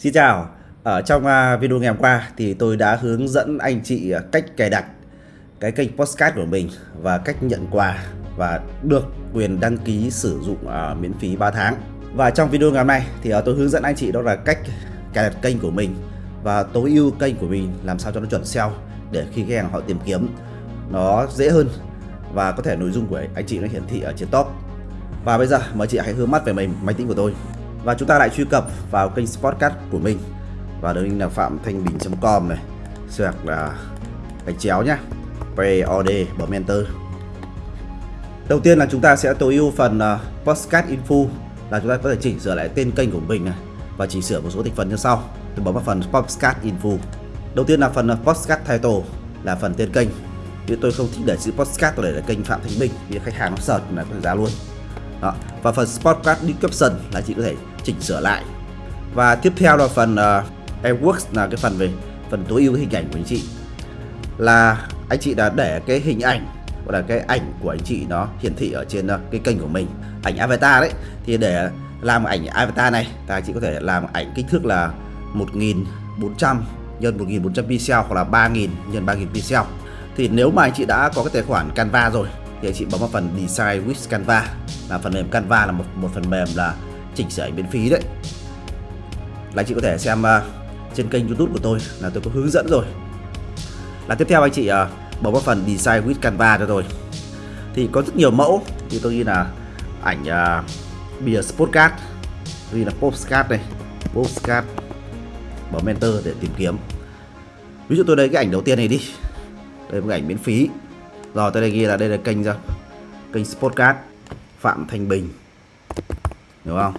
Xin chào, ở trong à, video ngày hôm qua thì tôi đã hướng dẫn anh chị à, cách cài đặt cái kênh Postcard của mình và cách nhận quà và được quyền đăng ký sử dụng uh, miễn phí 3 tháng. Và trong video ngày hôm nay thì uh, tôi hướng dẫn anh chị đó là cách cài đặt kênh của mình và tối ưu kênh của mình làm sao cho nó chuẩn SEO để khi khách hàng họ tìm kiếm nó dễ hơn và có thể nội dung của anh chị nó hiển thị ở trên top. Và bây giờ mời chị hãy hướng mắt về mình máy tính của tôi và chúng ta lại truy cập vào kênh Sportcast của mình. Và đường link là phạm thanh bình.com này. Sạc là gạch chéo nhá. POD bấm enter đầu tiên là chúng ta sẽ tối ưu phần ờ, uh, postcard info là chúng ta có thể chỉnh sửa lại tên kênh của mình này và chỉnh sửa một số thành phần như sau. Tôi bấm vào phần Podcast info. Đầu tiên là phần ờ, uh, postcard title là phần tên kênh. Vì tôi không thích để chữ Podcast tôi để là kênh phạm thanh bình vì khách hàng nó sợ là có thể ra luôn đó. và phần sportcard description là chị có thể chỉnh sửa lại. Và tiếp theo là phần uh, AirWorks là cái phần về phần tối ưu hình ảnh của anh chị. Là anh chị đã để cái hình ảnh hoặc là cái ảnh của anh chị nó hiển thị ở trên uh, cái kênh của mình. Ảnh avatar đấy. Thì để làm ảnh avatar này ta anh chị có thể làm ảnh kích thước là 1400 nhân 1400 pixel hoặc là 3000 nhân 3000 pixel. Thì nếu mà anh chị đã có cái tài khoản Canva rồi thì anh chị bấm vào phần Design with Canva. Là phần mềm Canva là một một phần mềm là chỉnh sửa ảnh miễn phí đấy. Là chị có thể xem uh, trên kênh youtube của tôi là tôi có hướng dẫn rồi. Là tiếp theo anh chị uh, bấm vào phần design with canva cho tôi. Thì có rất nhiều mẫu. Thì tôi ghi là ảnh uh, bìa postcard ghi là postcard này postcard. Bấm enter để tìm kiếm. Ví dụ tôi lấy cái ảnh đầu tiên này đi. Đây là một ảnh miễn phí rồi tôi đây ghi là đây là kênh ra kênh Sportcast phạm thanh bình. Hiểu không?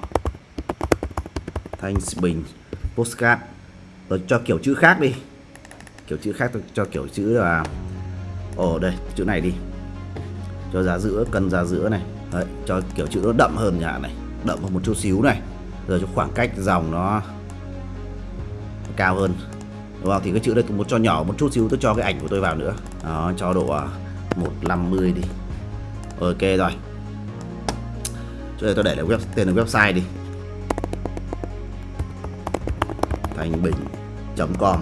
Thanh bình postcard tôi cho kiểu chữ khác đi. Kiểu chữ khác tôi cho kiểu chữ là ồ đây chữ này đi. Cho giá giữa cân giá giữa này. Đấy, cho kiểu chữ nó đậm hơn nhà này. Đậm hơn một chút xíu này. Rồi cho khoảng cách dòng nó cao hơn. Đúng không? Thì cái chữ đây một cho nhỏ một chút xíu tôi cho cái ảnh của tôi vào nữa. Đó cho độ à, 150 đi. Ok rồi. Cho đây tôi để là web tên là website đi. Thành bình com.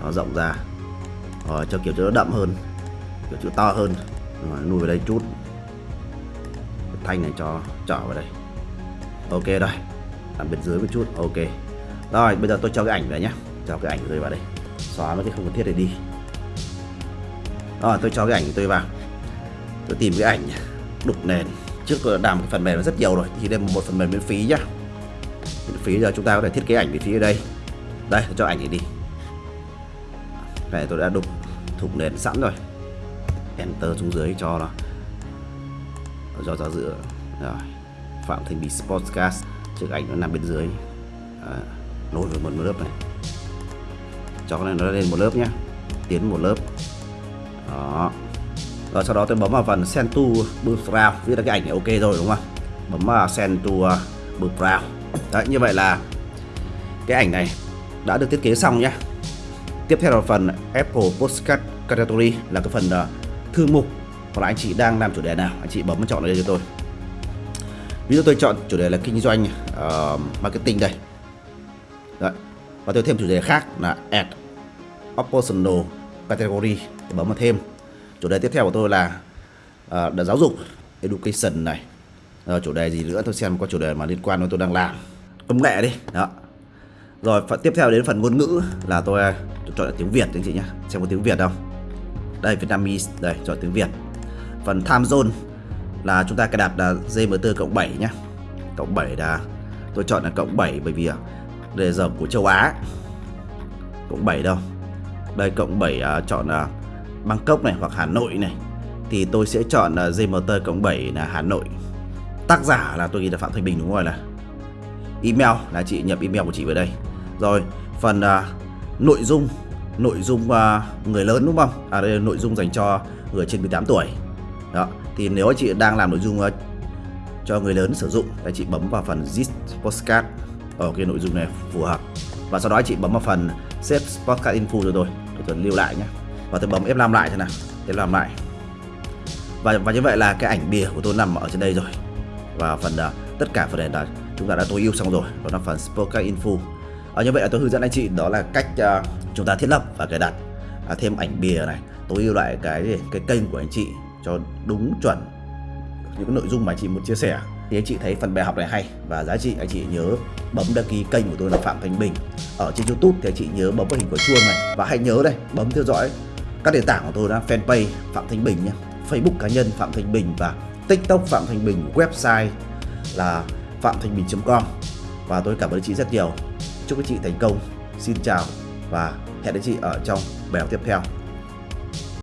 Nó rộng ra. Rồi cho kiểu chữ nó đậm hơn. Kiểu chữ to hơn. Rồi, nuôi vào đây chút. Thanh này cho trỏ vào đây. Ok rồi. Làm bên dưới một chút. Ok. Rồi bây giờ tôi cho cái ảnh vào nhé cho cái ảnh rơi vào đây. Xóa mấy cái không cần thiết này đi rồi tôi cho cái ảnh của tôi vào. Tôi tìm cái ảnh đục nền. Trước đã làm cái phần mềm rất nhiều rồi thì đây một phần mềm miễn phí nhá. Miễn phí giờ chúng ta có thể thiết kế ảnh miễn phí ở đây. Đây cho ảnh này đi. Này tôi đã đục thủng nền sẵn rồi. Enter xuống dưới cho nó. Cho ra giữa rồi. Phạm thành bị sportscast. Chiếc ảnh nó nằm bên dưới. À, nối với một lớp này. Cho cái này nó lên một lớp nhé tiến một lớp đó. Rồi sau đó tôi bấm vào phần send to background viết ra cái ảnh này ok rồi đúng không? Bấm vào send to uh, background đấy như vậy là cái ảnh này đã được thiết kế xong nhé tiếp theo là phần Apple Postcard Category là cái phần uh, thư mục. Hoặc là anh chị đang làm chủ đề nào anh chị bấm chọn ở đây cho tôi. Ví dụ tôi chọn chủ đề là kinh doanh uh, marketing đây. Đấy. và tôi thêm chủ đề khác là add optional category để bấm vào thêm. Chủ đề tiếp theo của tôi là uh, giáo dục education này. Rồi chủ đề gì nữa? Tôi xem có chủ đề mà liên quan đến tôi đang làm. Công nghệ đi. Đó. Rồi phần tiếp theo đến phần ngôn ngữ là tôi, ờ, tôi chọn là tiếng Việt anh chị nhé xem có tiếng Việt không? Đây Vietnamese. Đây chọn tiếng Việt. Phần time zone là chúng ta cài đặt là GMT cộng 7 nhé cộng 7 là tôi chọn là cộng 7 bởi vì đề giờ của châu Á. Cộng 7 đâu? Đây cộng 7 uh, à, chọn là uh, Bangkok này hoặc Hà Nội này thì tôi sẽ chọn à, uh, GMT cộng 7 là Hà Nội. Tác giả là tôi ghi là Phạm Thanh Bình đúng rồi là email là chị nhập email của chị vào đây. Rồi phần uh, nội dung nội dung uh, người lớn đúng không? À đây là nội dung dành cho người trên 18 tuổi. Đó thì nếu chị đang làm nội dung uh, cho người lớn sử dụng thì chị bấm vào phần Zip postcard ở cái nội dung này phù hợp. Và sau đó chị bấm vào phần save postcard info rồi tôi tôi lưu lại nhé và tôi bấm F5 lại thế nào. F5 lại. Và và như vậy là cái ảnh bìa của tôi nằm ở trên đây rồi. Và phần uh, tất cả phần này là chúng ta đã tối ưu xong rồi. Đó là phần Spoken Info. À, như vậy là tôi hướng dẫn anh chị đó là cách uh, chúng ta thiết lập và cài đặt uh, thêm ảnh bìa này tối ưu lại cái cái kênh của anh chị cho đúng chuẩn những nội dung mà anh chị muốn chia sẻ thì anh chị thấy phần bài học này hay và giá trị anh chị nhớ bấm đăng ký kênh của tôi là Phạm Thanh Bình. Ở trên YouTube thì anh chị nhớ bấm vào hình quả chuông này. Và hãy nhớ đây, bấm theo dõi các nền tảng của tôi là fanpage Phạm Thanh Bình nhé. Facebook cá nhân Phạm Thanh Bình và TikTok Phạm Thanh Bình, website là phạm thanh bình.com và tôi cảm ơn chị rất nhiều. Chúc các chị thành công. Xin chào và hẹn gặp chị ở trong bài học tiếp theo.